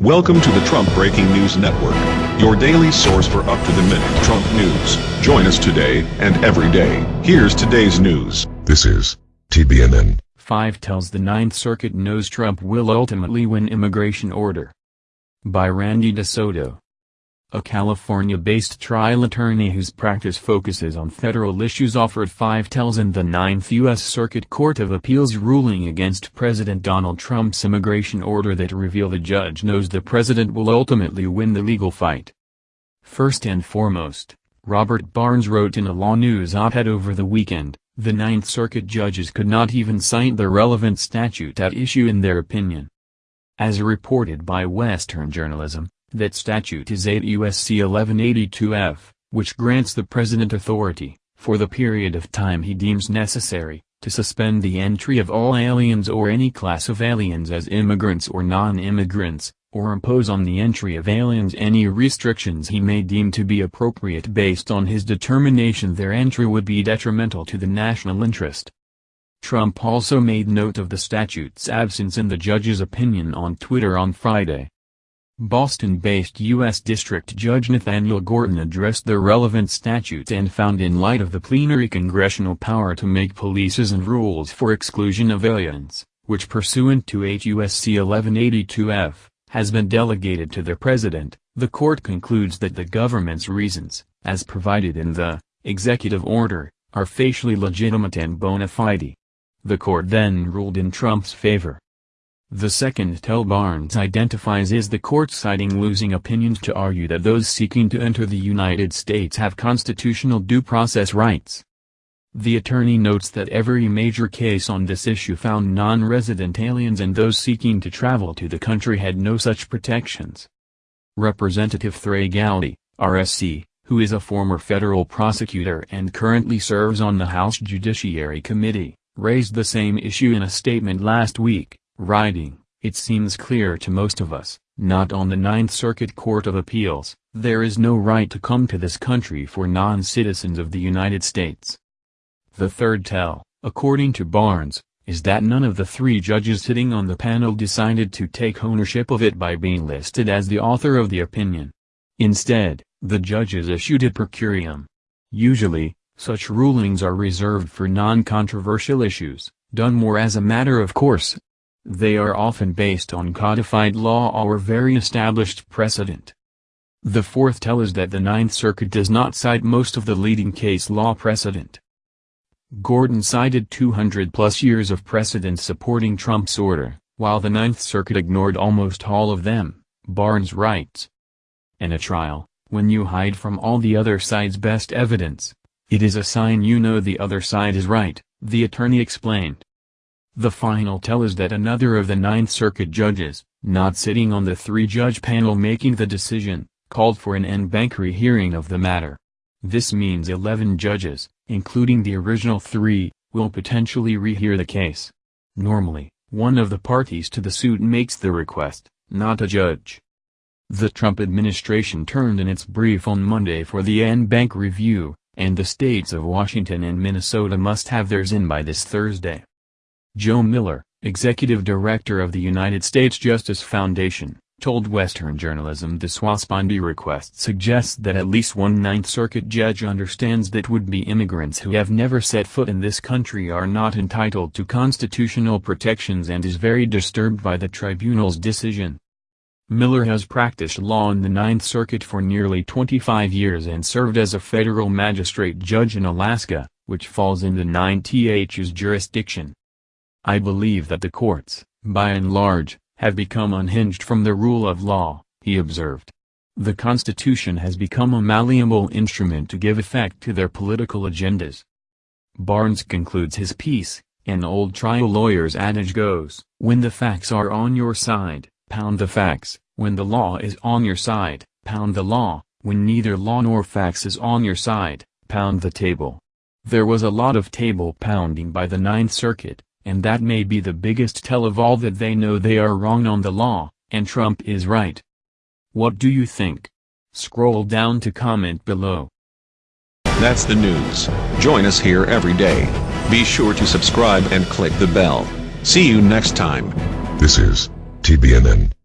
Welcome to the Trump Breaking News Network, your daily source for up-to-the-minute Trump news. Join us today and every day. Here's today's news. This is TBNN. 5 tells the Ninth Circuit knows Trump will ultimately win immigration order. By Randy DeSoto a California-based trial attorney whose practice focuses on federal issues offered five tells in the Ninth U.S. Circuit Court of Appeals ruling against President Donald Trump's immigration order that reveal the judge knows the president will ultimately win the legal fight. First and foremost, Robert Barnes wrote in a LawNewz op-ed over the weekend, the Ninth Circuit judges could not even cite the relevant statute at issue in their opinion. As reported by Western Journalism, that statute is 8 U.S.C. 1182-F, which grants the President authority, for the period of time he deems necessary, to suspend the entry of all aliens or any class of aliens as immigrants or non-immigrants, or impose on the entry of aliens any restrictions he may deem to be appropriate based on his determination their entry would be detrimental to the national interest. Trump also made note of the statute's absence in the judge's opinion on Twitter on Friday. Boston-based U.S. District Judge Nathaniel Gorton addressed the relevant statute and found in light of the plenary congressional power to make policies and rules for exclusion of aliens, which pursuant to 8 U.S.C. 1182-F, has been delegated to the President, the court concludes that the government's reasons, as provided in the executive order, are facially legitimate and bona fide. The court then ruled in Trump's favor. The second tell Barnes identifies is the court citing losing opinions to argue that those seeking to enter the United States have constitutional due process rights. The attorney notes that every major case on this issue found non-resident aliens and those seeking to travel to the country had no such protections. Representative Trey Gowdy, RSC, who is a former federal prosecutor and currently serves on the House Judiciary Committee, raised the same issue in a statement last week writing, It seems clear to most of us, not on the Ninth Circuit Court of Appeals, there is no right to come to this country for non-citizens of the United States. The third tell, according to Barnes, is that none of the three judges sitting on the panel decided to take ownership of it by being listed as the author of the opinion. Instead, the judges issued a per curiam. Usually, such rulings are reserved for non-controversial issues, done more as a matter of course, they are often based on codified law or very established precedent. The fourth tell is that the Ninth Circuit does not cite most of the leading case law precedent. Gorton cited 200 plus years of precedent supporting Trump's order, while the Ninth Circuit ignored almost all of them, Barnes writes. In a trial, when you hide from all the other side's best evidence, it is a sign you know the other side is right, the attorney explained. The final tell is that another of the Ninth Circuit judges, not sitting on the three-judge panel making the decision, called for an en banc rehearing of the matter. This means 11 judges, including the original three, will potentially rehear the case. Normally, one of the parties to the suit makes the request, not a judge. The Trump administration turned in its brief on Monday for the en banc review, and the states of Washington and Minnesota must have theirs in by this Thursday. Joe Miller, executive director of the United States Justice Foundation, told Western Journalism the sua sponte request suggests that at least one Ninth Circuit judge understands that would-be immigrants who have never set foot in this country are not entitled to constitutional protections and is very disturbed by the tribunal's decision. Miller has practiced law in the Ninth Circuit for nearly 25 years and served as a federal magistrate judge in Alaska, which falls in the 9TH's jurisdiction. I believe that the courts, by and large, have become unhinged from the rule of law, he observed. The Constitution has become a malleable instrument to give effect to their political agendas. Barnes concludes his piece, an old trial lawyer's adage goes, when the facts are on your side, pound the facts, when the law is on your side, pound the law, when neither law nor facts is on your side, pound the table. There was a lot of table pounding by the Ninth Circuit, and that may be the biggest tell of all that they know they are wrong on the law, and Trump is right. What do you think? Scroll down to comment below. That's the news. Join us here every day. Be sure to subscribe and click the bell. See you next time. This is TBNN.